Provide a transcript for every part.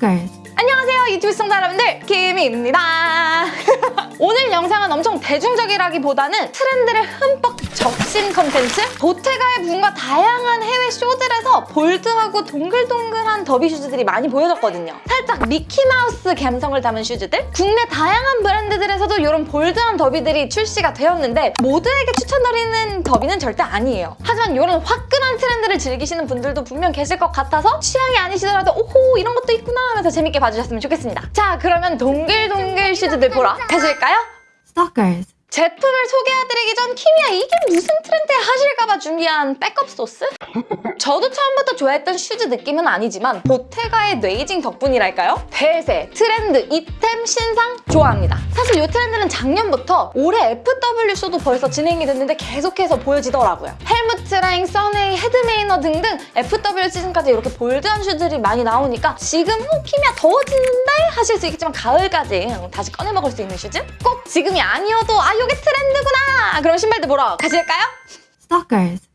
Stalkers. 안녕하세요 유튜브 시청자 여러분들 키미입니다 오늘 영상은 엄청 대중적이라기보다는 트렌드를 흠뻑 적신 컨텐츠 보테가의 분과 다양한 해외 쇼들에서 bold하고 동글동글한 더비 슈즈들이 많이 보여졌거든요. 살짝 미키마우스 감성을 담은 슈즈들? 국내 다양한 브랜드들에서도 이런 bold한 더비들이 출시가 되었는데 모두에게 추천드리는 더비는 절대 아니에요. 하지만 이런 화끈한 트렌드를 즐기시는 분들도 분명 계실 것 같아서 취향이 아니시더라도 오호 이런 것도 있구나 하면서 재밌게 봐주셨으면 좋겠습니다. 자 그러면 동글동글 슈즈들 보러 가실까요? Stalkers. 제품을 소개해드리기 전 키미야 이게 무슨 트렌드야 하실까봐 준비한 백업 소스? 저도 처음부터 좋아했던 슈즈 느낌은 아니지만 보테가의 뇌이징 덕분이랄까요? 대세, 트렌드, it템, 신상 좋아합니다. 사실 이 트렌드는 작년부터 올해 FW쇼도 벌써 진행이 됐는데 계속해서 보여지더라고요. 헬무트랑 써네이, 헤드메이너 등등 FW 시즌까지 이렇게 bold한 슈즈들이 많이 나오니까 지금 어, 키미야 더워지는데 하실 수 있겠지만 가을까지 다시 꺼내 먹을 수 있는 슈즈? 꼭 지금이 아니어도 아 이게 트렌드구나! 그럼 신발도 보러 가실까요? Stalkers.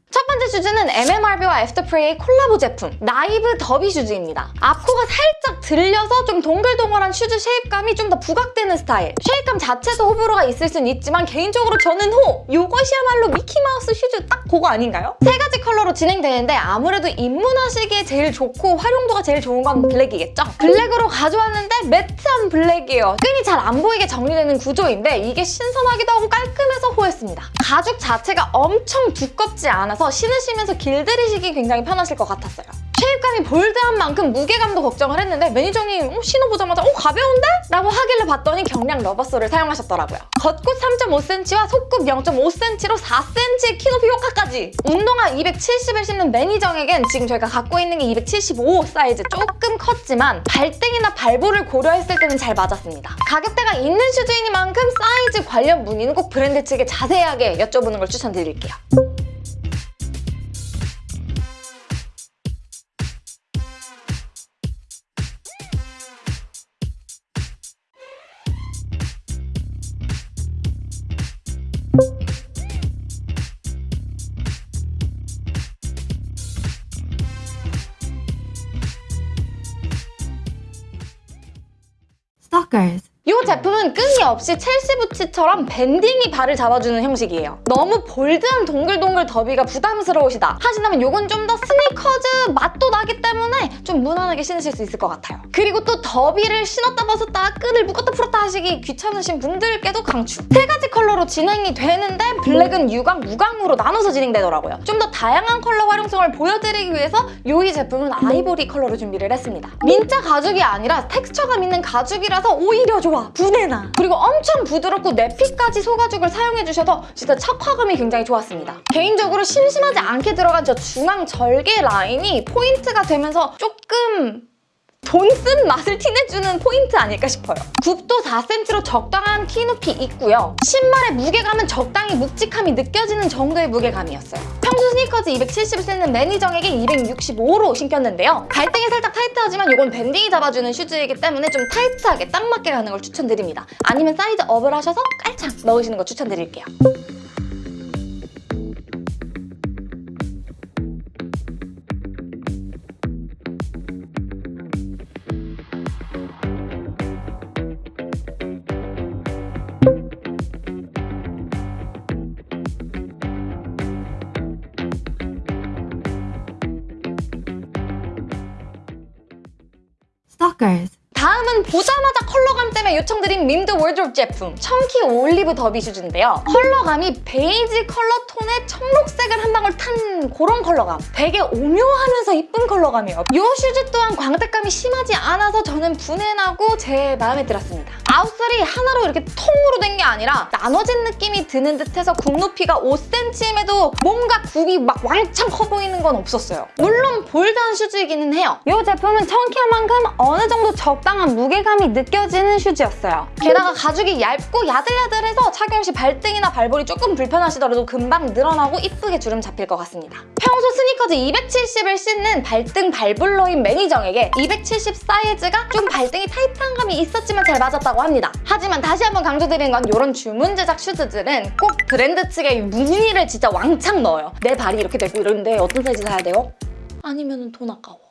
첫 번째 슈즈는 MMRB와 애프터프레이의 콜라보 제품 나이브 더비 슈즈입니다. 앞코가 살짝 들려서 좀 동글동글한 슈즈 shape감이 좀 더 부각되는 스타일. shape감 자체도 호불호가 있을 순 있지만 개인적으로 저는 호! 이것이야말로 미키마우스 슈즈 딱 그거 아닌가요? 세 가지 컬러로 진행되는데 아무래도 입문하시기에 제일 좋고 활용도가 제일 좋은 건 블랙이겠죠? 블랙으로 가져왔는데 매트한 블랙이에요. 끈이 잘 안 보이게 정리되는 구조인데 이게 신선하기도 하고 깔끔해서 호했습니다. 가죽 자체가 엄청 두껍지 않아서 신으시면서 길들이시기 굉장히 편하실 것 같았어요. shape감이 bold한 만큼 무게감도 걱정을 했는데 매니저님 어, 신어보자마자 어 가벼운데? 라고 하길래 봤더니 경량 rubber sole을 사용하셨더라고요. 겉굽 3.5cm와 속굽 0.5cm로 4cm의 키높이 효과까지! 운동화 270을 신는 매니저에겐 지금 저희가 갖고 있는 게 275 사이즈 조금 컸지만 발등이나 발볼을 고려했을 때는 잘 맞았습니다. 가격대가 있는 슈즈이니만큼 사이즈 관련 문의는 꼭 브랜드 측에 자세하게 여쭤보는 걸 추천드릴게요. workers 이 제품은 끈이 없이 첼시 부츠처럼 banding이 발을 잡아주는 형식이에요. 너무 bold한 동글동글 더비가 부담스러우시다 하신다면 이건 좀 더 스니커즈 맛도 나기 때문에 좀 무난하게 신으실 수 있을 것 같아요. 그리고 또 더비를 신었다 벗었다 끈을 묶었다 풀었다 하시기 귀찮으신 분들께도 강추. 세 가지 컬러로 진행이 되는데 블랙은 유광, 무광으로 나눠서 진행되더라고요. 좀 더 다양한 컬러 활용성을 보여드리기 위해서 이 제품은 아이보리 컬러로 준비를 했습니다. 민자 가죽이 아니라 텍스처감 있는 가죽이라서 오히려 좋아. 분해나. 그리고 엄청 부드럽고 내피까지 소가죽을 사용해주셔서 진짜 착화감이 굉장히 좋았습니다. 개인적으로 심심하지 않게 들어간 저 중앙 절개 라인이 포인트가 되면서 조금 돈 쓴 맛을 티내주는 포인트 아닐까 싶어요. 굽도 4cm로 적당한 키 높이 있고요. 신발의 무게감은 적당히 묵직함이 느껴지는 정도의 무게감이었어요. 평소 스니커즈 270을 쓰는 매니정에게 265로 신겼는데요. 발등이 살짝 타이트하지만 이건 banding이 잡아주는 슈즈이기 때문에 좀 타이트하게 딱 맞게 가는 걸 추천드립니다. 아니면 사이즈 업을 하셔서 깔창 넣으시는 거 추천드릴게요. Stalkers. 다음은 보자마자 컬러감 때문에 요청드린 민드 월드롭 제품 chunky 올리브 더비 슈즈인데요. 컬러감이 베이지 컬러 톤에 청록색을 한 방울 탄 그런 컬러감. 되게 오묘하면서 이쁜 컬러감이에요. 이 슈즈 또한 광택감이 심하지 않아서 저는 부내나고 제 마음에 들었습니다. outsole이 하나로 이렇게 통으로 된 게 아니라 나눠진 느낌이 드는 듯해서 굽 높이가 5cm임에도 뭔가 굽이 막 왕창 커 보이는 건 없었어요. 물론 bold한 슈즈이기는 해요. 이 제품은 chunky한 만큼 어느 정도 적당한 무게감이 느껴지는 슈즈였어요. 게다가 가죽이 얇고 야들야들해서 착용 시 발등이나 발볼이 조금 불편하시더라도 금방 늘어나고 이쁘게 주름 잡힐 것 같습니다. 평소 스니커즈 270을 신는 발등 발볼러인 매니저에게 270 사이즈가 좀 발등이 타이트한 감이 있었지만 잘 맞았다고 합니다. 하지만 다시 한번 강조드리는 건 이런 주문 제작 슈즈들은 꼭 브랜드 측에 문의를 진짜 왕창 넣어요. 내 발이 이렇게 되고 이러는데 어떤 사이즈 사야 돼요? 아니면 돈 아까워.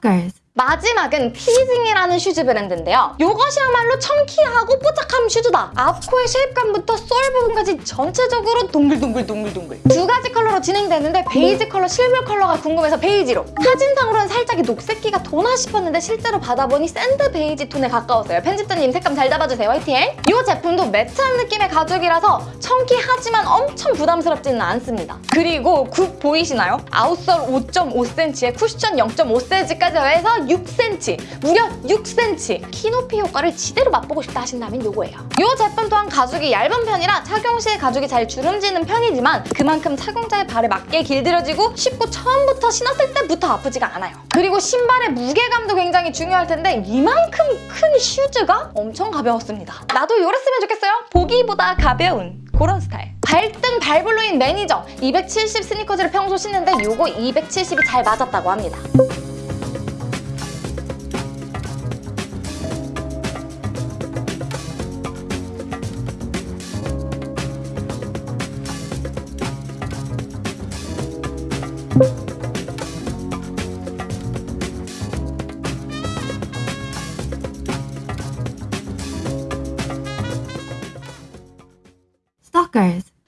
blockers. 마지막은 티징이라는 슈즈 브랜드인데요. 이것이야말로 chunky하고 뽀짝한 슈즈다. 앞코의 shape감부터 sole 부분까지 전체적으로 동글동글 동글동글. 두 가지 컬러로 진행되는데 베이지 컬러, 실물 컬러가 궁금해서 베이지로. 사진상으로는 살짝 이 녹색기가 도나 싶었는데 실제로 받아보니 sand 베이지 톤에 가까웠어요. 편집자님 색감 잘 잡아주세요. 화이팅! 이 제품도 matte한 느낌의 가죽이라서 chunky하지만 엄청 부담스럽지는 않습니다. 그리고 굽 보이시나요? outsole 5.5cm에 쿠션 0.5cm까지 더해서 6cm, 무려 6cm! 키 높이 효과를 지대로 맛보고 싶다 하신다면 요거예요. 이 제품 또한 가죽이 얇은 편이라 착용 시에 가죽이 잘 주름지는 편이지만 그만큼 착용자의 발에 맞게 길들여지기 쉽고 처음부터 신었을 때부터 아프지가 않아요. 그리고 신발의 무게감도 굉장히 중요할 텐데 이만큼 큰 슈즈가 엄청 가벼웠습니다. 나도 요랬으면 좋겠어요. 보기보다 가벼운 그런 스타일. 발등 발볼러인 매니저 270 스니커즈를 평소 신는데 요거 270이 잘 맞았다고 합니다.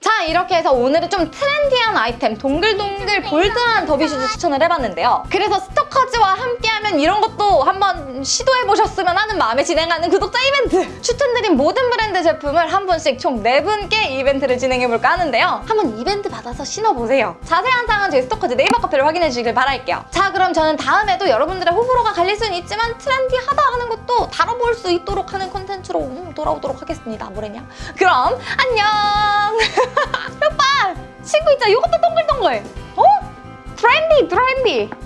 자 이렇게 해서 오늘은 좀 trendy한 아이템 동글동글 bold한 더비슈즈 추천을 해봤는데요. 그래서 스토커즈와 함께하면 이런 것도 한번 시도해보셨으면 하는 마음에 진행하는 구독자 이벤트. 추천드린 모든 브랜드 제품을 한 분씩 총 네분께 이벤트를 진행해볼까 하는데요. 한번 이벤트 받아서 신어보세요. 자세한 사항은 저희 스토커즈 네이버 카페를 확인해주시길 바랄게요. 자 그럼 저는 다음에도 여러분들의 호불호가 갈릴 수는 있지만 trendy하다 하는 것도 다뤄볼 수 있도록 하는 콘텐츠로 음, 돌아오도록 하겠습니다. 뭐래냐? 그럼 안녕! 오빠! 친구 있잖아. 이것도 동글동글. 어? 트렌디 트렌디